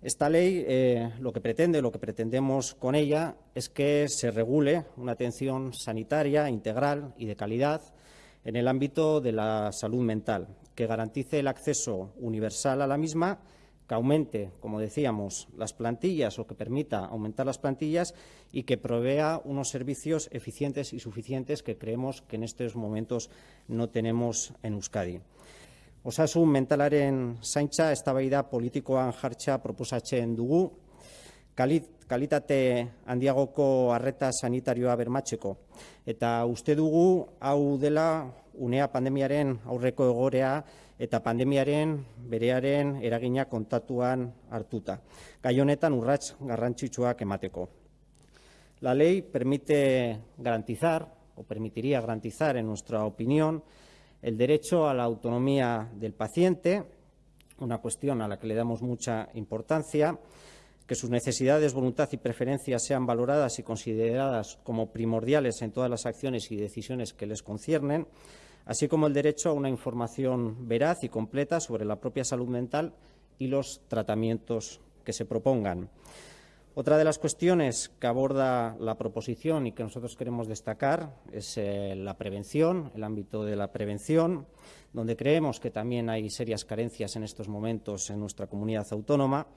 Esta ley eh, lo que pretende, lo que pretendemos con ella, es que se regule una atención sanitaria integral y de calidad en el ámbito de la salud mental, que garantice el acceso universal a la misma, que aumente, como decíamos, las plantillas o que permita aumentar las plantillas y que provea unos servicios eficientes y suficientes que creemos que en estos momentos no tenemos en Euskadi. Osasun mentalaren zaintza eztabaida politikoan jartza proposatzen dugu, kalitate handiagoko arreta sanitarioa bermatzeko. Eta uste dugu hau dela unea pandemiaren aurreko egorea eta pandemiaren berearen eragina kontatuan hartuta. Gai honetan urrats garrantzitsuak emateko. La ley permite garantizar, o permitiría garantizar, en nuestra opinión, el derecho a la autonomía del paciente, una cuestión a la que le damos mucha importancia, que sus necesidades, voluntad y preferencias sean valoradas y consideradas como primordiales en todas las acciones y decisiones que les conciernen, así como el derecho a una información veraz y completa sobre la propia salud mental y los tratamientos que se propongan. Otra de las cuestiones que aborda la proposición y que nosotros queremos destacar es eh, la prevención, el ámbito de la prevención, donde creemos que también hay serias carencias en estos momentos en nuestra comunidad autónoma.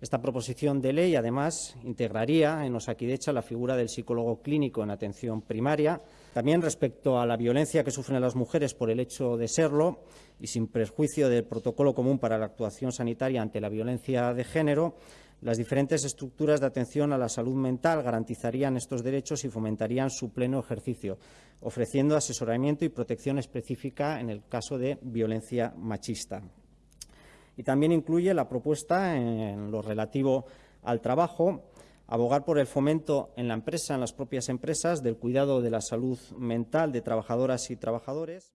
Esta proposición de ley, además, integraría en Osakidecha la figura del psicólogo clínico en atención primaria. También respecto a la violencia que sufren las mujeres por el hecho de serlo y sin perjuicio del protocolo común para la actuación sanitaria ante la violencia de género, las diferentes estructuras de atención a la salud mental garantizarían estos derechos y fomentarían su pleno ejercicio, ofreciendo asesoramiento y protección específica en el caso de violencia machista. Y también incluye la propuesta en lo relativo al trabajo, abogar por el fomento en la empresa, en las propias empresas, del cuidado de la salud mental de trabajadoras y trabajadores.